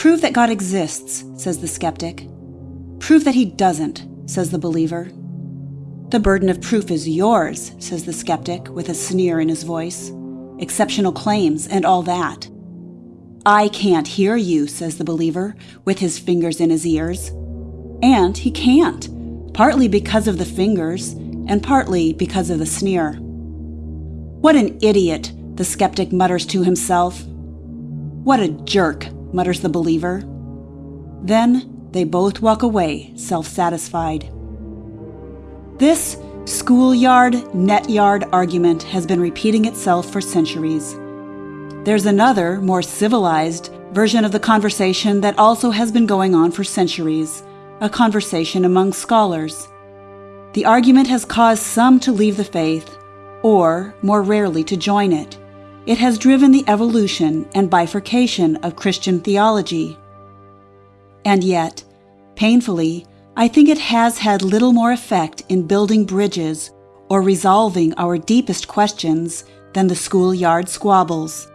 Prove that God exists, says the skeptic. Prove that he doesn't, says the believer. The burden of proof is yours, says the skeptic with a sneer in his voice. Exceptional claims and all that. I can't hear you, says the believer, with his fingers in his ears. And he can't, partly because of the fingers, and partly because of the sneer. What an idiot, the skeptic mutters to himself. What a jerk, mutters the believer. Then they both walk away, self satisfied. This schoolyard, net yard argument has been repeating itself for centuries. There's another, more civilized, version of the conversation that also has been going on for centuries a conversation among scholars. The argument has caused some to leave the faith, or, more rarely, to join it. It has driven the evolution and bifurcation of Christian theology. And yet, painfully, I think it has had little more effect in building bridges or resolving our deepest questions than the schoolyard squabbles.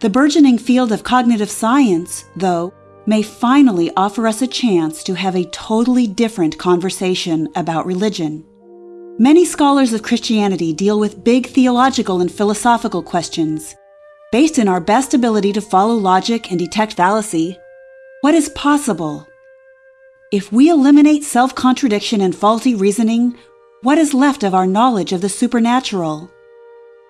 The burgeoning field of cognitive science, though, may finally offer us a chance to have a totally different conversation about religion. Many scholars of Christianity deal with big theological and philosophical questions. Based in our best ability to follow logic and detect fallacy, what is possible? If we eliminate self contradiction and faulty reasoning, what is left of our knowledge of the supernatural?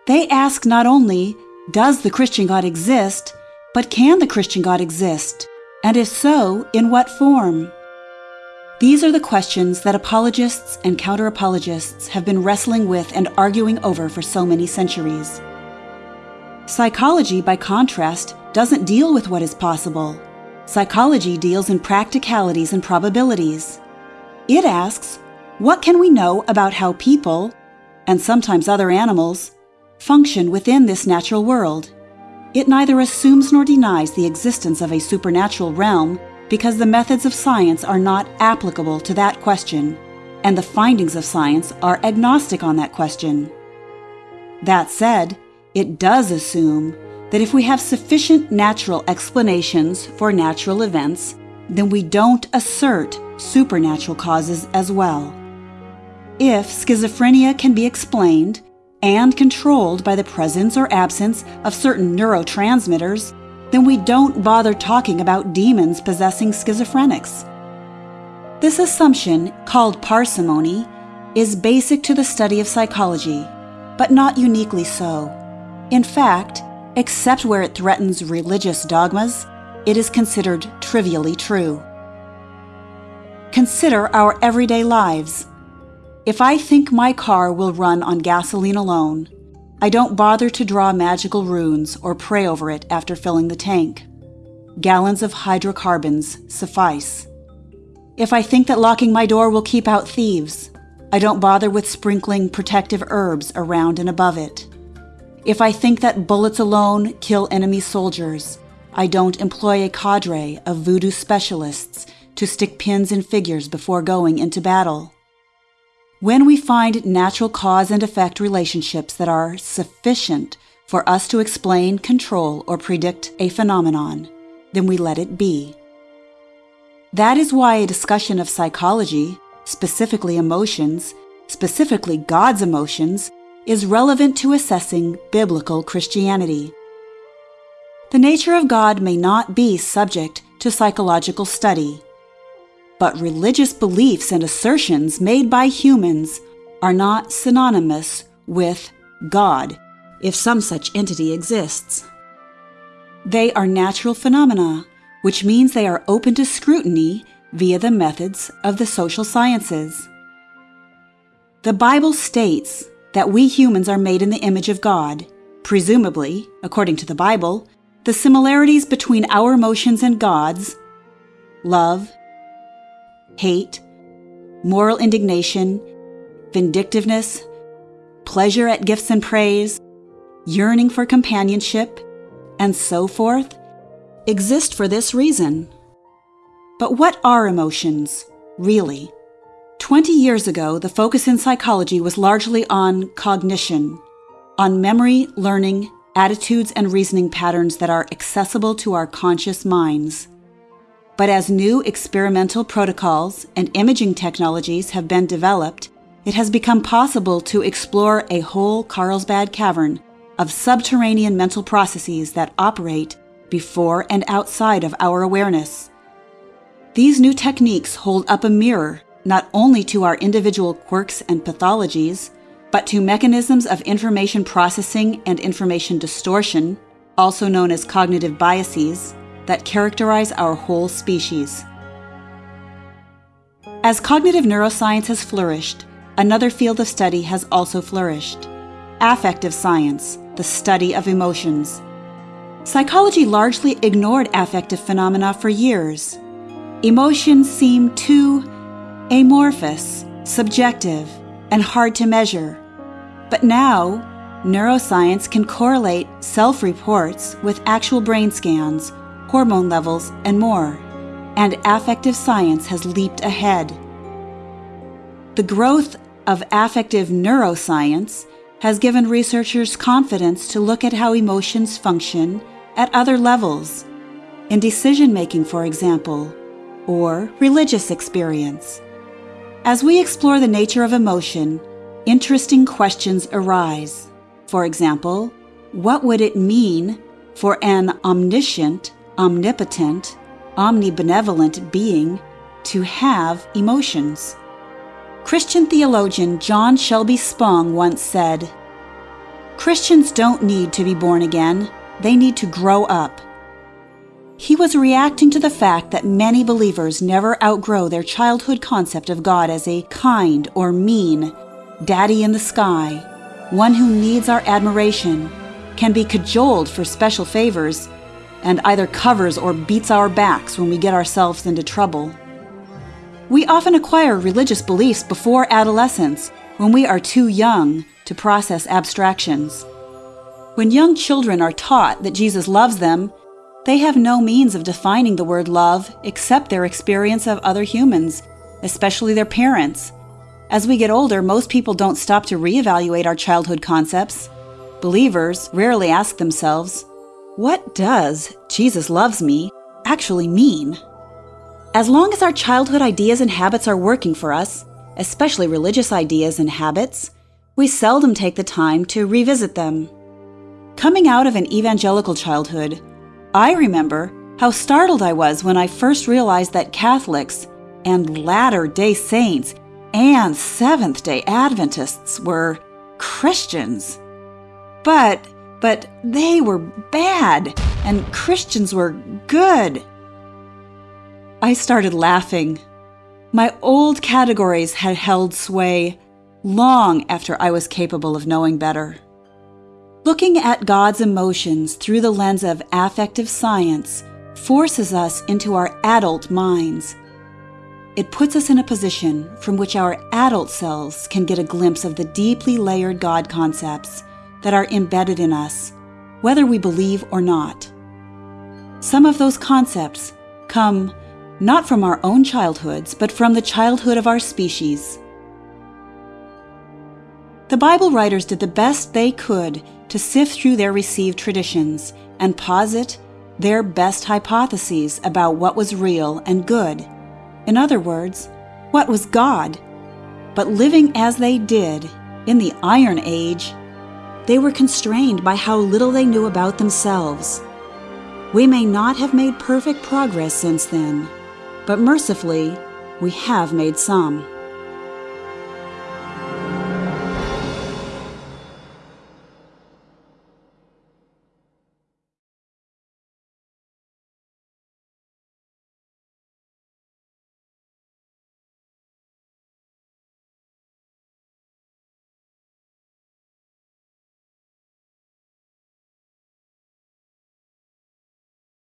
They ask not only, does the Christian God exist, but can the Christian God exist? And if so, in what form? These are the questions that apologists and counter apologists have been wrestling with and arguing over for so many centuries. Psychology, by contrast, doesn't deal with what is possible. Psychology deals in practicalities and probabilities. It asks, what can we know about how people, and sometimes other animals, function within this natural world? It neither assumes nor denies the existence of a supernatural realm because the methods of science are not applicable to that question, and the findings of science are agnostic on that question. That said, it does assume that if we have sufficient natural explanations for natural events, then we don't assert supernatural causes as well. If schizophrenia can be explained, and controlled by the presence or absence of certain neurotransmitters, then we don't bother talking about demons possessing schizophrenics. This assumption, called parsimony, is basic to the study of psychology, but not uniquely so. In fact, except where it threatens religious dogmas, it is considered trivially true. Consider our everyday lives. If I think my car will run on gasoline alone, I don't bother to draw magical runes or pray over it after filling the tank. Gallons of hydrocarbons suffice. If I think that locking my door will keep out thieves, I don't bother with sprinkling protective herbs around and above it. If I think that bullets alone kill enemy soldiers, I don't employ a cadre of voodoo specialists to stick pins in figures before going into battle. When we find natural cause and effect relationships that are sufficient for us to explain, control, or predict a phenomenon, then we let it be. That is why a discussion of psychology, specifically emotions, specifically God's emotions, is relevant to assessing biblical Christianity. The nature of God may not be subject to psychological study but religious beliefs and assertions made by humans are not synonymous with God, if some such entity exists. They are natural phenomena, which means they are open to scrutiny via the methods of the social sciences. The Bible states that we humans are made in the image of God. Presumably, according to the Bible, the similarities between our emotions and God's love, hate, moral indignation, vindictiveness, pleasure at gifts and praise, yearning for companionship, and so forth, exist for this reason. But what are emotions, really? Twenty years ago, the focus in psychology was largely on cognition, on memory, learning, attitudes and reasoning patterns that are accessible to our conscious minds. But as new experimental protocols and imaging technologies have been developed, it has become possible to explore a whole Carlsbad cavern of subterranean mental processes that operate before and outside of our awareness. These new techniques hold up a mirror not only to our individual quirks and pathologies, but to mechanisms of information processing and information distortion, also known as cognitive biases, that characterize our whole species. As cognitive neuroscience has flourished, another field of study has also flourished affective science, the study of emotions. Psychology largely ignored affective phenomena for years. Emotions seem too amorphous, subjective, and hard to measure. But now, neuroscience can correlate self reports with actual brain scans, hormone levels, and more. And affective science has leaped ahead. The growth of affective neuroscience has given researchers confidence to look at how emotions function at other levels, in decision making, for example, or religious experience. As we explore the nature of emotion, interesting questions arise. For example, what would it mean for an omniscient, omnipotent, omnibenevolent being to have emotions? Christian theologian John Shelby Spong once said, Christians don't need to be born again, they need to grow up. He was reacting to the fact that many believers never outgrow their childhood concept of God as a kind or mean daddy in the sky, one who needs our admiration, can be cajoled for special favors, and either covers or beats our backs when we get ourselves into trouble. We often acquire religious beliefs before adolescence when we are too young to process abstractions. When young children are taught that Jesus loves them, they have no means of defining the word love except their experience of other humans, especially their parents. As we get older, most people don't stop to reevaluate our childhood concepts. Believers rarely ask themselves, What does Jesus loves me actually mean? As long as our childhood ideas and habits are working for us, especially religious ideas and habits, we seldom take the time to revisit them. Coming out of an evangelical childhood, I remember how startled I was when I first realized that Catholics and Latter day Saints and Seventh day Adventists were Christians. But, but they were bad and Christians were good. I started laughing. My old categories had held sway long after I was capable of knowing better. Looking at God's emotions through the lens of affective science forces us into our adult minds. It puts us in a position from which our adult selves can get a glimpse of the deeply layered God concepts that are embedded in us, whether we believe or not. Some of those concepts come not from our own childhoods, but from the childhood of our species. The Bible writers did the best they could to sift through their received traditions and posit their best hypotheses about what was real and good. In other words, what was God. But living as they did in the Iron Age, they were constrained by how little they knew about themselves. We may not have made perfect progress since then, but mercifully, we have made some.